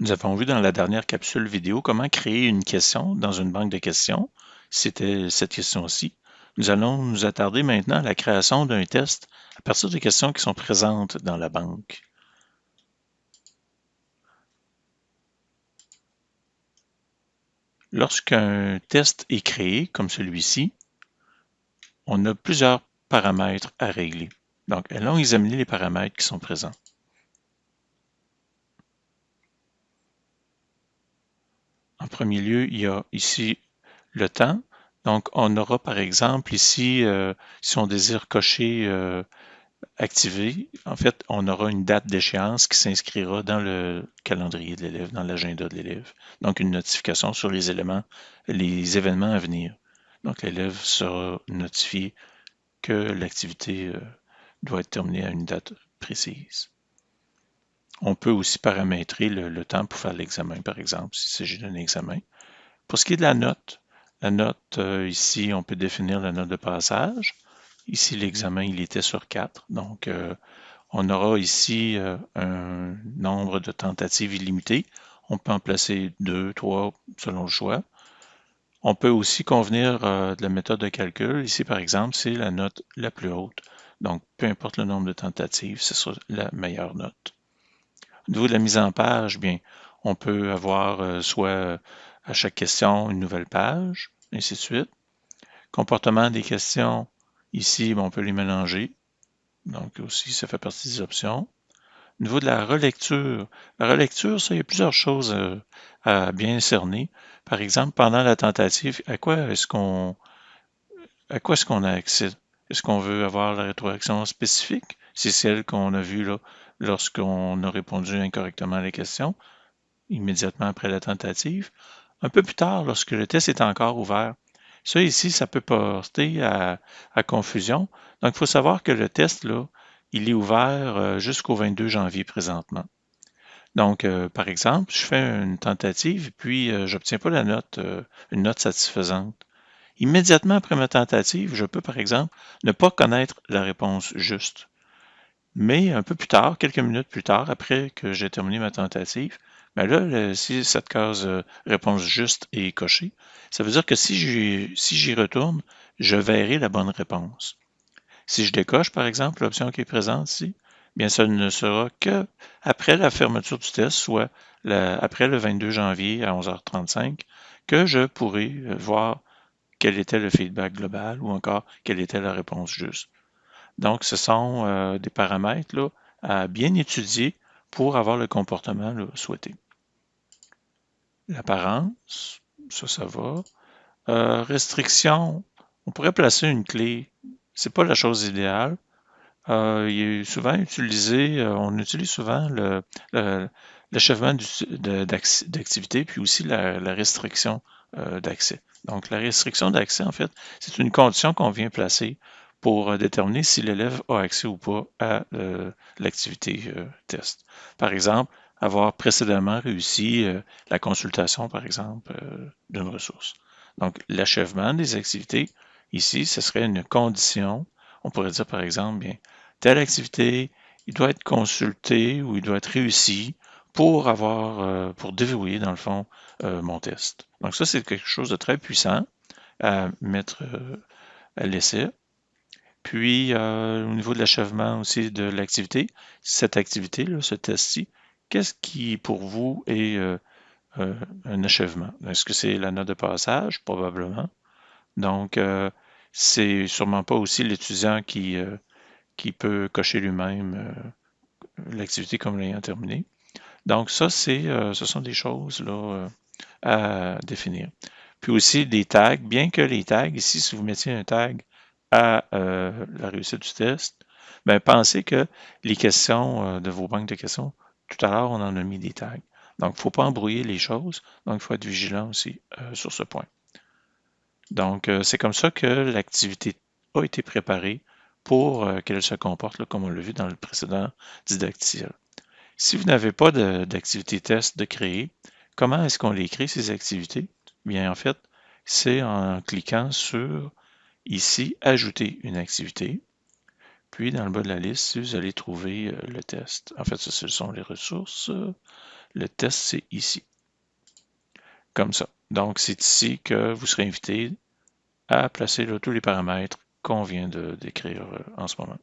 Nous avons vu dans la dernière capsule vidéo comment créer une question dans une banque de questions. C'était cette question-ci. Nous allons nous attarder maintenant à la création d'un test à partir des questions qui sont présentes dans la banque. Lorsqu'un test est créé, comme celui-ci, on a plusieurs paramètres à régler. Donc, allons examiner les paramètres qui sont présents. En premier lieu, il y a ici le temps. Donc, on aura par exemple ici, euh, si on désire cocher euh, activer, en fait, on aura une date d'échéance qui s'inscrira dans le calendrier de l'élève, dans l'agenda de l'élève. Donc, une notification sur les éléments, les événements à venir. Donc, l'élève sera notifié que l'activité euh, doit être terminée à une date précise. On peut aussi paramétrer le, temps pour faire l'examen, par exemple, s'il s'agit d'un examen. Pour ce qui est de la note, la note, euh, ici, on peut définir la note de passage. Ici, l'examen, il était sur 4. Donc, euh, on aura ici euh, un nombre de tentatives illimité. On peut en placer 2, 3, selon le choix. On peut aussi convenir de la méthode de calcul. Ici, par exemple, c'est la note la plus haute. Donc, peu importe le nombre de tentatives, ce sera la meilleure note. Au niveau de la mise en page, bien, on peut avoir euh, soit à chaque question une nouvelle page, ainsi de suite. Comportement des questions, ici, on peut les mélanger. Donc aussi, ça fait partie des options. Au niveau de la relecture, la relecture, ça, il y a plusieurs choses euh, à bien cerner. Par exemple, pendant la tentative, à quoi est-ce qu'on à quoi est-ce qu'on a accès? Est-ce qu'on veut avoir la rétroaction spécifique? C'est celle qu'on a vue lorsqu'on a répondu incorrectement à la question, immédiatement après la tentative. Un peu plus tard, lorsque le test est encore ouvert. Ça ici, ça peut porter à, confusion. Donc, il faut savoir que le test, là, il est ouvert euh, jusqu'au 22 janvier présentement. Donc, euh, par exemple, je fais une tentative, puis euh, je n'obtiens pas la note, une note satisfaisante. Immédiatement après ma tentative, je peux, par exemple, ne pas connaître la réponse juste. Mais un peu plus tard, quelques minutes plus tard, après que j'ai terminé ma tentative, ben là, si cette case euh, réponse juste est cochée, ça veut dire que si j'y si retourne, je verrai la bonne réponse. Si je décoche, par exemple, l'option qui est présente ici, bien ça ne sera que après la fermeture du test, soit après le 22 janvier à 11h35, que je pourrai euh, voir quel était le feedback global ou encore quelle était la réponse juste. Donc, ce sont euh, des paramètres à bien étudier pour avoir le comportement souhaité. L'apparence, ça, ça va. Euh, restriction, on pourrait placer une clé. C'est pas la chose idéale. Euh, il est souvent utilisé, on utilise souvent l'achèvement d'activité, puis aussi la, restriction d'accès. Donc, la restriction d'accès, en fait, c'est une condition qu'on vient placer pour euh, déterminer si l'élève a accès ou pas à euh, l'activité euh, test. Par exemple, avoir précédemment réussi la consultation, par exemple, d'une ressource. Donc, l'achèvement des activités, ici, ce serait une condition. On pourrait dire, par exemple, bien, telle activité, il doit être consulté ou il doit être réussi pour avoir, pour déverrouiller, dans le fond, mon test. Donc, ça, c'est quelque chose de très puissant à mettre à l'essai. Puis, euh, au niveau de l'achèvement aussi de l'activité, cette activité, là, ce test-ci, qu'est-ce qui, pour vous, est euh, euh, un achèvement? Est-ce que c'est la note de passage? Probablement. Donc, c'est sûrement pas aussi l'étudiant qui, qui peut cocher lui-même l'activité comme l'ayant terminée. Donc, ça, c'est, ce sont des choses là, à définir. Puis aussi des tags, bien que les tags, ici, si vous mettiez un tag à euh, la réussite du test, ben, pensez que les questions euh, de vos banques de questions, tout à l'heure, on en a mis des tags. Donc, il ne faut pas embrouiller les choses. Donc, il faut être vigilant aussi euh, sur ce point. Donc, c'est comme ça que l'activité a été préparée pour qu'elle se comporte comme on l'a vu dans le précédent didacticiel. Si vous n'avez pas d'activité test de créer, comment est-ce qu'on les crée, ces activités? Bien, en fait, c'est en cliquant sur ici, ajouter une activité. Puis, dans le bas de la liste, vous allez trouver euh, le test. En fait, ce sont les ressources. Le test, c'est ici. Comme ça. Donc, c'est ici que vous serez invité à placer tous les paramètres qu'on vient de décrire euh, en ce moment.